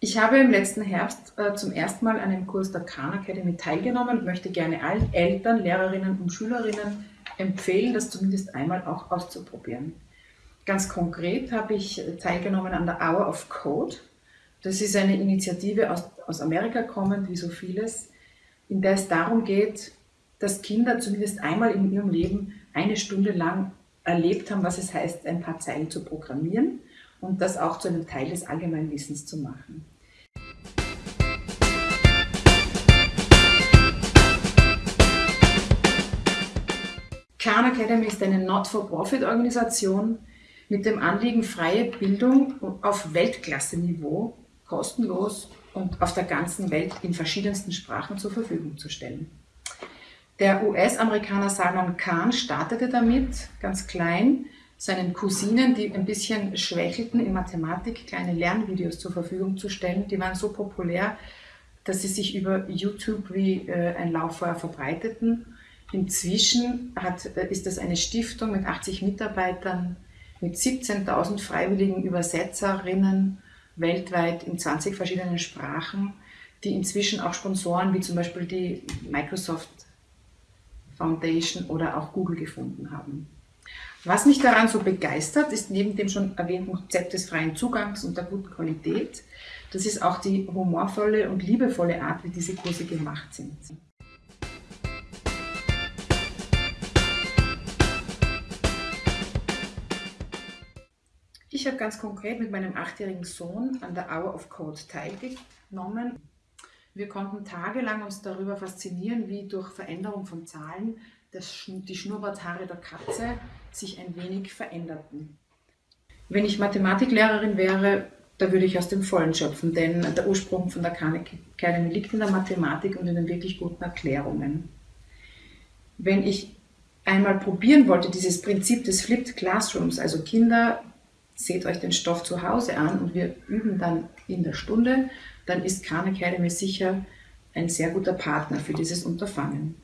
Ich habe im letzten Herbst äh, zum ersten Mal an einem Kurs der Khan Academy teilgenommen und möchte gerne allen Eltern, Lehrerinnen und Schülerinnen empfehlen, das zumindest einmal auch auszuprobieren. Ganz konkret habe ich teilgenommen an der Hour of Code. Das ist eine Initiative aus, aus Amerika kommend, wie so vieles, in der es darum geht, dass Kinder zumindest einmal in ihrem Leben eine Stunde lang erlebt haben, was es heißt, ein paar Zeilen zu programmieren und das auch zu einem Teil des Allgemeinwissens zu machen. Khan Academy ist eine Not-for-Profit-Organisation mit dem Anliegen, freie Bildung auf Weltklasse-Niveau kostenlos und auf der ganzen Welt in verschiedensten Sprachen zur Verfügung zu stellen. Der US-Amerikaner Salman Khan startete damit, ganz klein, seinen Cousinen, die ein bisschen schwächelten in Mathematik, kleine Lernvideos zur Verfügung zu stellen. Die waren so populär, dass sie sich über YouTube wie äh, ein Lauffeuer verbreiteten. Inzwischen hat, äh, ist das eine Stiftung mit 80 Mitarbeitern, mit 17.000 freiwilligen Übersetzerinnen weltweit in 20 verschiedenen Sprachen, die inzwischen auch Sponsoren wie zum Beispiel die Microsoft Foundation oder auch Google gefunden haben. Was mich daran so begeistert, ist neben dem schon erwähnten Konzept des freien Zugangs und der guten Qualität, das ist auch die humorvolle und liebevolle Art, wie diese Kurse gemacht sind. Ich habe ganz konkret mit meinem achtjährigen Sohn an der Hour of Code teilgenommen. Wir konnten tagelang uns darüber faszinieren, wie durch Veränderung von Zahlen das, die Schnurrbarthaare der Katze sich ein wenig veränderten. Wenn ich Mathematiklehrerin wäre, da würde ich aus dem Vollen schöpfen, denn der Ursprung von der Khan Academy liegt in der Mathematik und in den wirklich guten Erklärungen. Wenn ich einmal probieren wollte, dieses Prinzip des Flipped Classrooms, also Kinder, seht euch den Stoff zu Hause an und wir üben dann in der Stunde, dann ist Khan Academy sicher ein sehr guter Partner für dieses Unterfangen.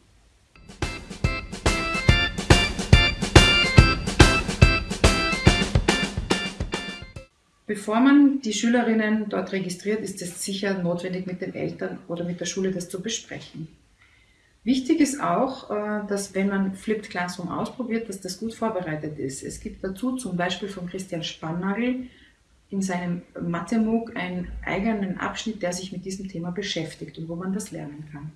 Bevor man die Schülerinnen dort registriert, ist es sicher notwendig, mit den Eltern oder mit der Schule das zu besprechen. Wichtig ist auch, äh, dass wenn man Flipped Classroom ausprobiert, dass das gut vorbereitet ist. Es gibt dazu zum Beispiel von Christian Spannagel in seinem Mathe-MOOC einen eigenen Abschnitt, der sich mit diesem Thema beschäftigt und wo man das lernen kann.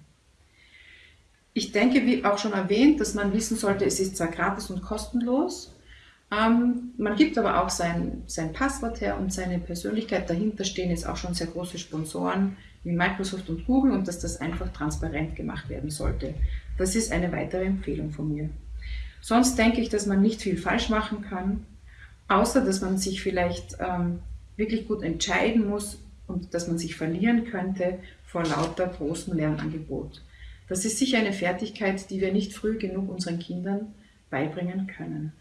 Ich denke, wie auch schon erwähnt, dass man wissen sollte, es ist zwar gratis und kostenlos, ähm, man gibt aber auch sein, sein Passwort her und seine Persönlichkeit. Dahinter stehen jetzt auch schon sehr große Sponsoren wie Microsoft und Google und dass das einfach transparent gemacht werden sollte. Das ist eine weitere Empfehlung von mir. Sonst denke ich, dass man nicht viel falsch machen kann, außer dass man sich vielleicht ähm, wirklich gut entscheiden muss und dass man sich verlieren könnte vor lauter großem Lernangebot. Das ist sicher eine Fertigkeit, die wir nicht früh genug unseren Kindern beibringen können.